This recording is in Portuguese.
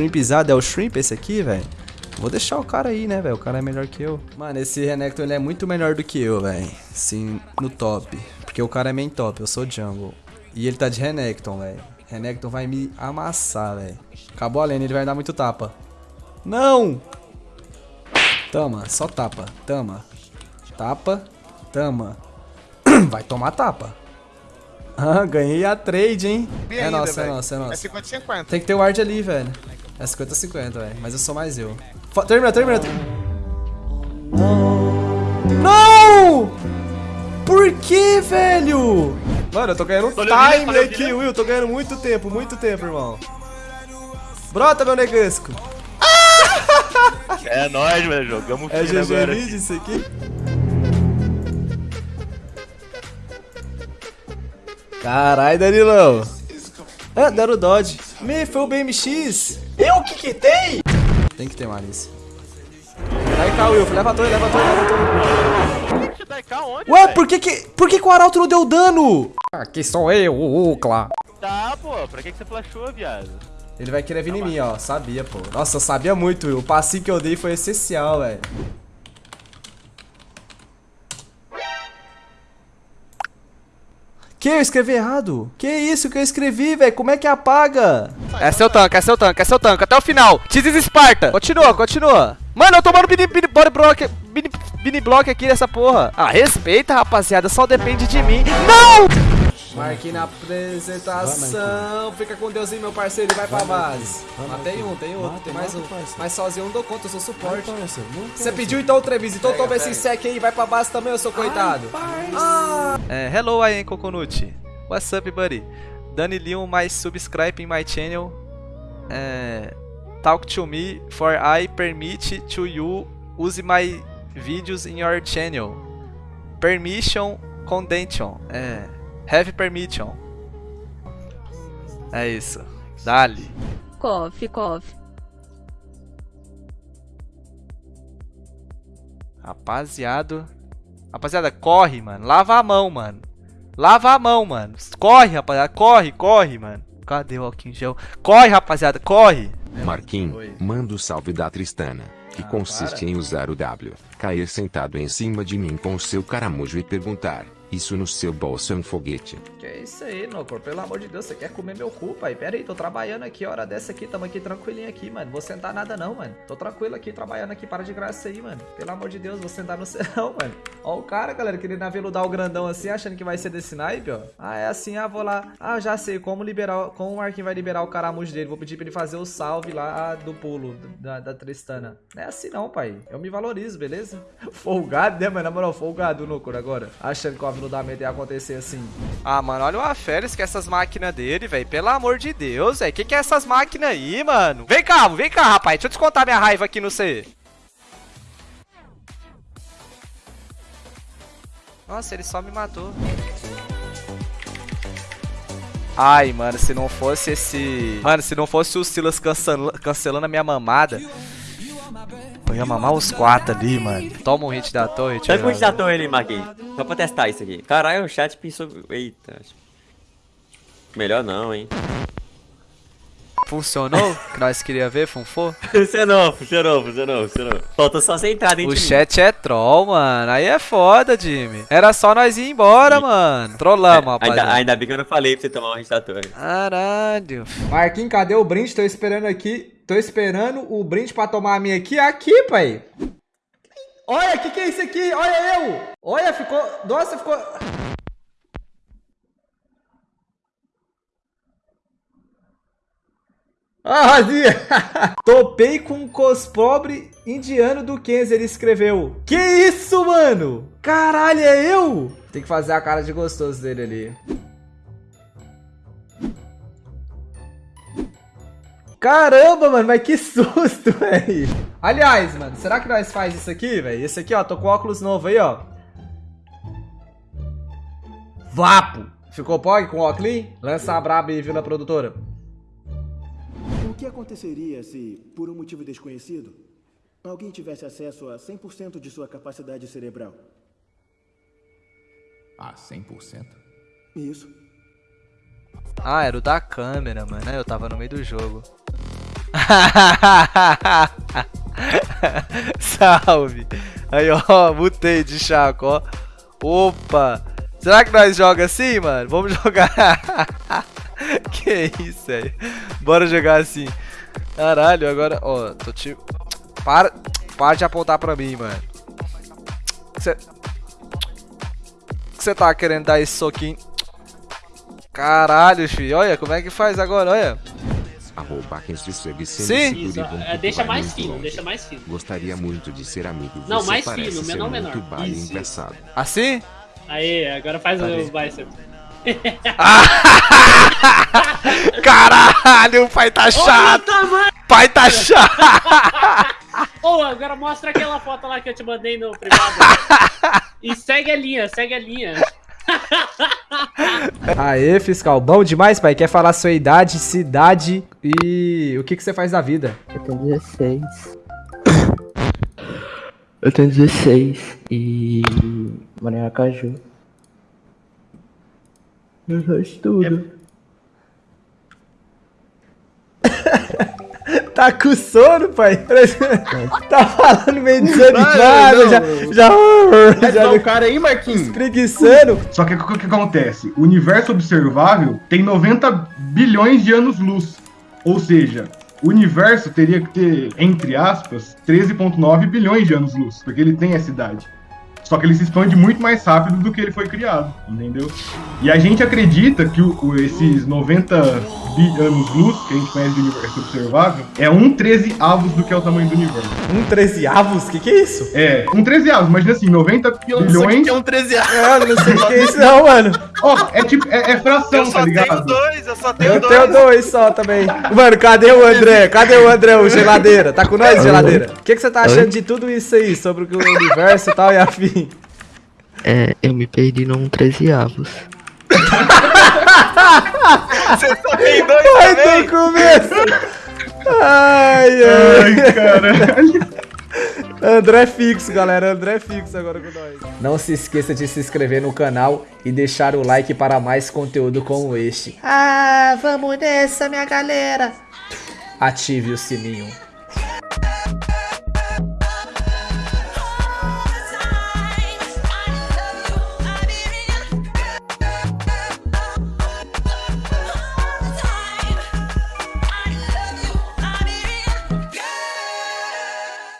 shrimpizado. É o shrimp esse aqui, velho? Vou deixar o cara aí, né, velho? O cara é melhor que eu. Mano, esse Renekton, ele é muito melhor do que eu, velho. Sim, no top. Porque o cara é main top, eu sou jungle. E ele tá de Renekton, velho. Renekton vai me amassar, velho. Acabou a lane, ele vai dar muito tapa. Não! Tama, só tapa. Tama. Tapa. Tama. Vai tomar tapa. Ah, ganhei a trade, hein? é ainda, nossa, é nossa, é É nossa. 50-50. Tem que ter o ward ali, velho. É 50-50, velho. Mas eu sou mais eu. Fa- termina, termina. termina. Não! Por que, velho? Mano, eu tô ganhando William, time aqui. Will. Tô ganhando muito tempo, muito tempo, irmão. Brota, meu negasco. É nóis, velho. Jogamos É GG agora. Mid isso aqui? Carai, Danilão. É, deram o Dodge. Me, foi o BMX. Eu o que que tem? Tem que ter malícia. Vai cá, Will. Leva a torre, leva a torre, leva a torre. Tá Ué, por que que, por que que o Arauto não deu dano? Aqui sou eu, o Ucla. Tá, pô. Pra que que você flashou, viado? Ele vai querer vir em mim, ó. Sabia, pô. Nossa, eu sabia muito, Will. O passinho que eu dei foi essencial, velho. Que? Eu escrevi errado? Que isso que eu escrevi, velho? Como é que apaga? É seu tanque, é seu tanque, é seu tanque. Até o final. Teases Esparta. Continua, continua. Mano, eu tomando mini, mini body block, mini, mini block aqui nessa porra. Ah, respeita, rapaziada. Só depende de mim. Não! Marquei na apresentação. Fica com Deus aí, meu parceiro. E vai pra base. Mas tem um, tem outro, tem mais um. Mas sozinho eu não dou conta, eu sou suporte. Você pediu então, Trevis. Então toma esse sec aí. Vai pra base também, eu sou coitado. É, hello, am Coconut. What's up, buddy? Danny Leon, my subscribe in my channel. É, talk to me for I permit to you use my videos in your channel. Permission contention. É, have permission. É isso. Dali. Coffee, coffee. Rapaziada. Rapaziada, corre, mano. Lava a mão, mano. Lava a mão, mano. Corre, rapaziada. Corre, corre, mano. Cadê o em gel? Corre, rapaziada. Corre. Marquinhos, manda o salve da Tristana, que Ah, consiste para. em usar o W, cair sentado em cima de mim com o seu caramujo e perguntar: Isso no seu bolso é um foguete? É isso aí, Nocor? Pelo amor de Deus, você quer comer meu cu, pai? Pera aí, tô trabalhando aqui, hora dessa aqui, tamo aqui tranquilinho aqui, mano. Vou sentar nada não, mano. Tô tranquilo aqui, trabalhando aqui, para de graça aí, mano. Pelo amor de Deus, vou sentar no céu, mano. Ó o cara, galera, querendo aveludar o grandão assim, achando que vai ser desse naipe, ó. Ah, é assim, ah, vou lá. Ah, já sei como liberar, como o Marquinhos vai liberar o caramujo dele. Vou pedir pra ele fazer o salve lá do pulo da, da Tristana. Não é assim não, pai. Eu me valorizo, beleza? Folgado, né, mano? Na moral, folgado, Nocor, agora. Achando que o aveludamento ia acontecer assim. Ah, mano, olha o Aferes é essas máquinas dele, velho. Pelo amor de Deus, velho. Que que é essas máquinas aí, mano? Vem cá, vem cá, rapaz. Deixa eu descontar minha raiva aqui no C. Nossa, ele só me matou. Ai, mano, se não fosse esse... Mano, se não fosse o Silas cancela- cancelando a minha mamada... Eu ia mamar os quatro ali, mano. Toma um hit da torre, tio. com o da torre ali, Marquinhos. Só pra testar isso aqui. Caralho, o chat pensou. Eita. acho- Melhor não, hein? Funcionou? que nós queria ver, Funfô? Funcionou, funcionou, funcionou, funcionou. Faltou só você entrar dentro O de mim. chat é troll, mano. Aí é foda, Jimmy. Era só nós ir embora, mano. Trollamos, É, rapaziada. ainda, ainda bem que eu não falei pra você tomar um torre. Caralho. Marquinhos, cadê o brinde? Tô esperando aqui. Tô esperando o brinde pra tomar a minha aqui. Aqui, pai. Olha, o que, que é isso aqui? Olha eu. Olha, ficou... Nossa, ficou... Ah, Razia! Topei com um cospobre indiano do Kenzie, ele escreveu. Que isso, mano? Caralho, é eu? Tem que fazer a cara de gostoso dele ali. Caramba, mano, mas que susto, velho. Aliás, mano, será que nós faz isso aqui, velho? Esse aqui, ó, tô com óculos novo aí, ó. Vapo. Ficou pog com óculos? Lança a braba e viu na produtora. O que aconteceria se, por um motivo desconhecido, alguém tivesse acesso a 100% de sua capacidade cerebral? Ah, 100%? Isso. Ah, era o da câmera, mano. Eu tava no meio do jogo. Salve. Aí, ó, mutei de chaco, ó. Opa. Será que nós joga assim, mano? Vamos jogar. que isso, velho. Bora jogar assim. Caralho, agora, ó, tô te... Para, para de apontar pra mim, mano. Você... Você tá querendo dar esse soquinho? Caralho, filho. Olha, como é que faz agora, olha. Arroba quem se segue Sim. é, deixa mais fino, longe. deixa mais fino. Gostaria muito de ser amigo. Não, Você mais fino, menor, menor. baile Isso, engraçado. Assim? Aí, agora faz o bicep. Caralho, o pai tá chato. Pai tá chato. Ô, agora mostra aquela foto lá que eu te mandei no privado. e segue a linha, segue a linha. Aê, fiscal. Bom demais, pai. Quer falar sua idade, cidade e o que, que você faz da vida? Eu tenho 16. Eu tenho 16 e moro em Aracaju. Eu só estudo. Tá com sono, pai? tá falando meio desanimado, já, já, já, o cara aí, Marquinhos. preguiçando. Só que o que, que acontece? O universo observável tem 90 bilhões de anos-luz. Ou seja, o universo teria que ter, entre aspas, 13,9 bilhões de anos-luz. Porque ele tem essa idade. Só que ele se expande muito mais rápido do que ele foi criado, entendeu? E a gente acredita que o- o- esses 90 bi- anos-luz, que a gente conhece de universo observável, é um 13 avos do que é o tamanho do universo. Um 13 avos? Que que é isso? É, um 13 avos, imagina assim, 90 bilhões. um 13 anos. É, eu não sei o que é isso não, mano. Ó, é tipo, é, é fração, tá ligado? dois, eu só tenho Eu tenho dois só também. Mano, cadê o André? Cadê o André, o geladeira? Tá com nós, geladeira? O que, que você tá achando de tudo isso aí, sobre o universo e tal e É, eu me perdi num 13 avos. Você só tem dois Ai, do começo! Ai, ai. Ai, caralho. André fixo, galera. André fixo agora com nós. Não se esqueça de se inscrever no canal e deixar o like para mais conteúdo como este. Ah, vamos nessa, minha galera. Ative o sininho.